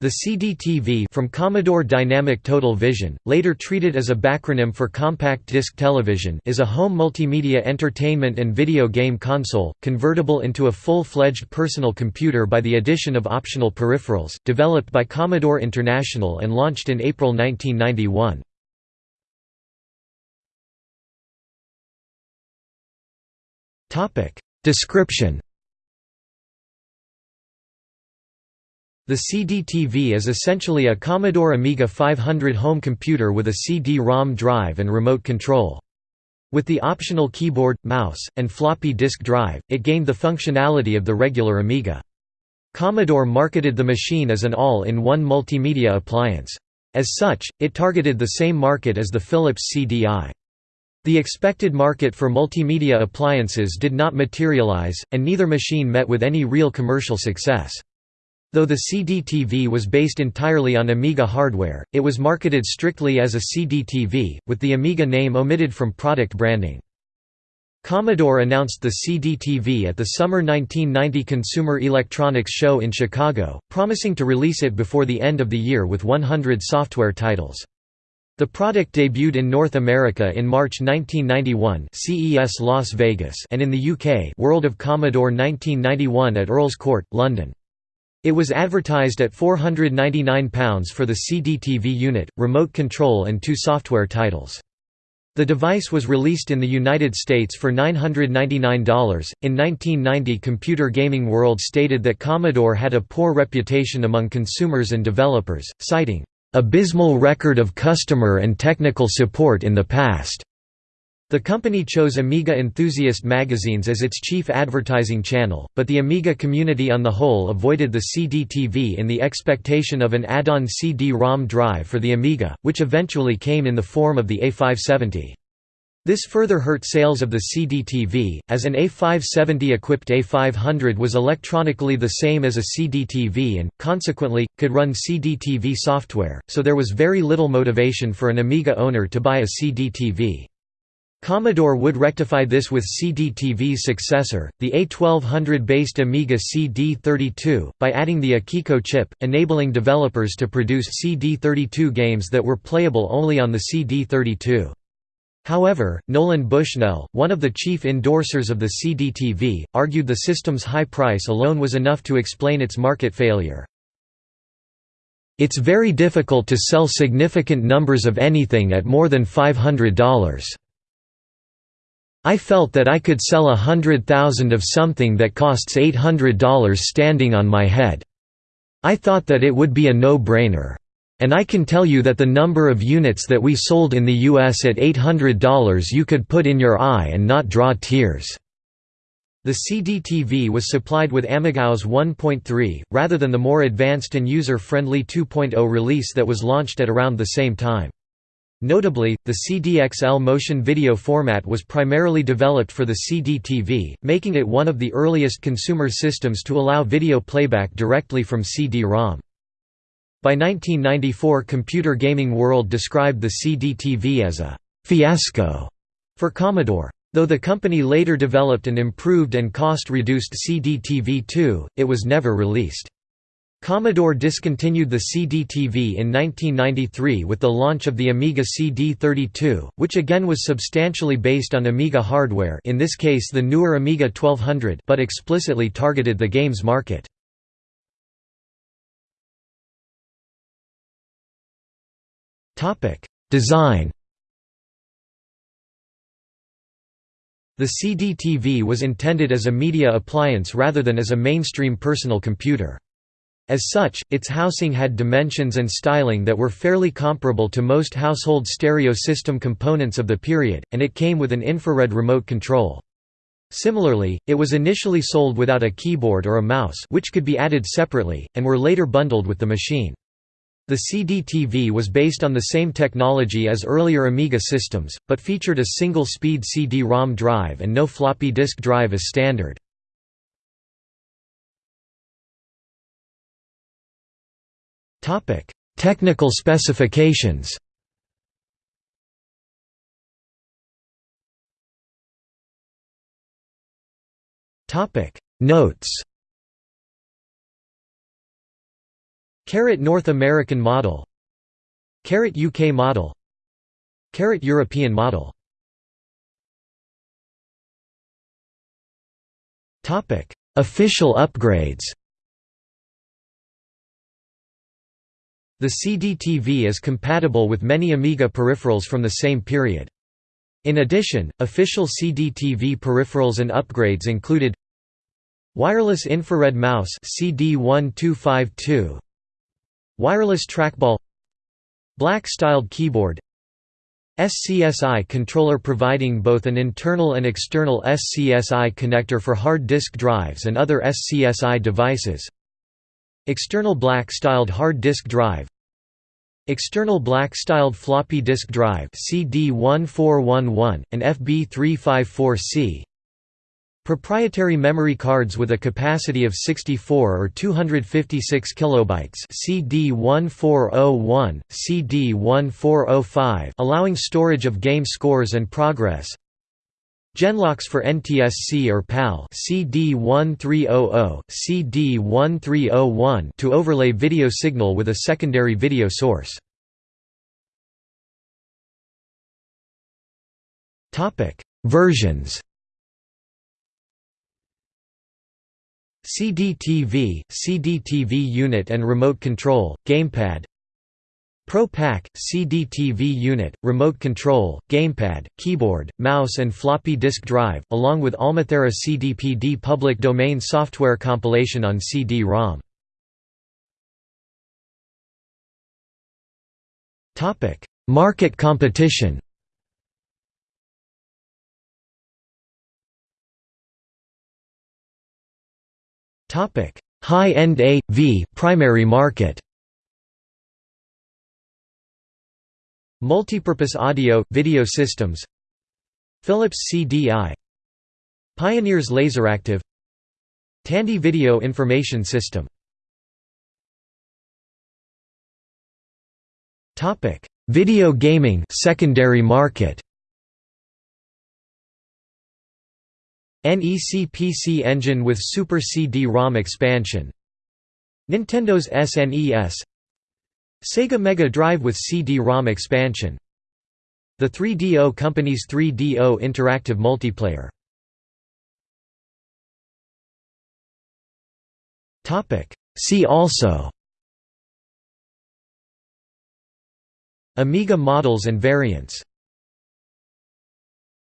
The CDTV from Commodore Dynamic Total Vision, later treated as a backronym for Compact Disc Television is a home multimedia entertainment and video game console, convertible into a full-fledged personal computer by the addition of optional peripherals, developed by Commodore International and launched in April 1991. Description The CD-TV is essentially a Commodore Amiga 500 home computer with a CD-ROM drive and remote control. With the optional keyboard, mouse, and floppy disk drive, it gained the functionality of the regular Amiga. Commodore marketed the machine as an all-in-one multimedia appliance. As such, it targeted the same market as the Philips CDI. The expected market for multimedia appliances did not materialize, and neither machine met with any real commercial success. Though the CD-TV was based entirely on Amiga hardware, it was marketed strictly as a CD-TV, with the Amiga name omitted from product branding. Commodore announced the CD-TV at the summer 1990 Consumer Electronics Show in Chicago, promising to release it before the end of the year with 100 software titles. The product debuted in North America in March 1991 CES Las Vegas and in the UK World of Commodore 1991 at Earls Court, London. It was advertised at £499 for the CD-TV unit, remote control and two software titles. The device was released in the United States for $999. In 1990, Computer Gaming World stated that Commodore had a poor reputation among consumers and developers, citing, abysmal record of customer and technical support in the past. The company chose Amiga Enthusiast magazines as its chief advertising channel, but the Amiga community on the whole avoided the CD-TV in the expectation of an add-on CD-ROM drive for the Amiga, which eventually came in the form of the A570. This further hurt sales of the CD-TV, as an A570-equipped A500 was electronically the same as a CD-TV and, consequently, could run CD-TV software, so there was very little motivation for an Amiga owner to buy a CD-TV. Commodore would rectify this with CD-TV's successor, the A1200-based Amiga CD32, by adding the Akiko chip, enabling developers to produce CD32 games that were playable only on the CD32. However, Nolan Bushnell, one of the chief endorsers of the CD-TV, argued the system's high price alone was enough to explain its market failure. It's very difficult to sell significant numbers of anything at more than $500. I felt that I could sell a hundred thousand of something that costs $800 standing on my head. I thought that it would be a no-brainer. And I can tell you that the number of units that we sold in the US at $800 you could put in your eye and not draw tears." The CD-TV was supplied with AmigaOS 1.3, rather than the more advanced and user-friendly 2.0 release that was launched at around the same time. Notably, the CDXL motion video format was primarily developed for the CD-TV, making it one of the earliest consumer systems to allow video playback directly from CD-ROM. By 1994 Computer Gaming World described the CD-TV as a «fiasco» for Commodore. Though the company later developed an improved and cost-reduced CD-TV2, it was never released. Commodore discontinued the CD-TV in 1993 with the launch of the Amiga CD32, which again was substantially based on Amiga hardware in this case the newer Amiga 1200 but explicitly targeted the games market. Design The CD-TV was intended as a media appliance rather than as a mainstream personal computer. As such, its housing had dimensions and styling that were fairly comparable to most household stereo system components of the period, and it came with an infrared remote control. Similarly, it was initially sold without a keyboard or a mouse which could be added separately, and were later bundled with the machine. The CD-TV was based on the same technology as earlier Amiga systems, but featured a single-speed CD-ROM drive and no floppy disk drive as standard. Technical specifications. Topic: Notes. Carrot North American model. Carrot UK model. Carrot European model. Topic: Official upgrades The CD-TV is compatible with many Amiga peripherals from the same period. In addition, official CD-TV peripherals and upgrades included Wireless infrared mouse CD1252 Wireless trackball Black-styled keyboard SCSI controller providing both an internal and external SCSI connector for hard disk drives and other SCSI devices External black-styled hard disk drive. External black-styled floppy disk drive CD1411, and FB354C Proprietary memory cards with a capacity of 64 or 256 kilobytes CD1401, CD1405 allowing storage of game scores and progress Genlocks for NTSC or PAL CD1300, CD1301 to overlay video signal with a secondary video source. Topic: Versions. CD-TV, CD-TV unit and remote control, gamepad Pro Pack, CD-TV unit, remote control, gamepad, keyboard, mouse and floppy disk drive, along with Almathera CDPD public domain software compilation on CD-ROM. Market competition High-end A.V. primary market Multipurpose audio, video systems. Philips CDI Pioneers LaserActive. Tandy Video Information System. Video gaming secondary market. NEC PC Engine with Super CD-ROM expansion. Nintendo's SNES Sega Mega Drive with CD-ROM expansion. The 3DO Company's 3DO Interactive Multiplayer. See also. Amiga models and variants